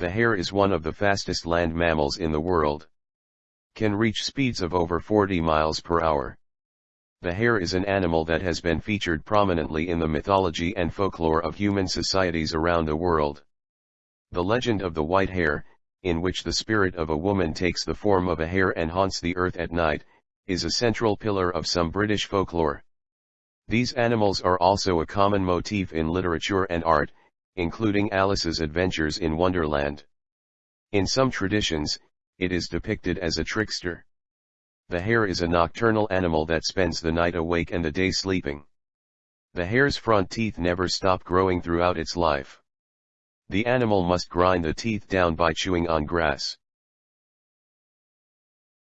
The hare is one of the fastest land mammals in the world. Can reach speeds of over 40 miles per hour. The hare is an animal that has been featured prominently in the mythology and folklore of human societies around the world. The legend of the white hare, in which the spirit of a woman takes the form of a hare and haunts the earth at night, is a central pillar of some British folklore. These animals are also a common motif in literature and art, including Alice's adventures in Wonderland. In some traditions, it is depicted as a trickster. The hare is a nocturnal animal that spends the night awake and the day sleeping. The hare's front teeth never stop growing throughout its life. The animal must grind the teeth down by chewing on grass.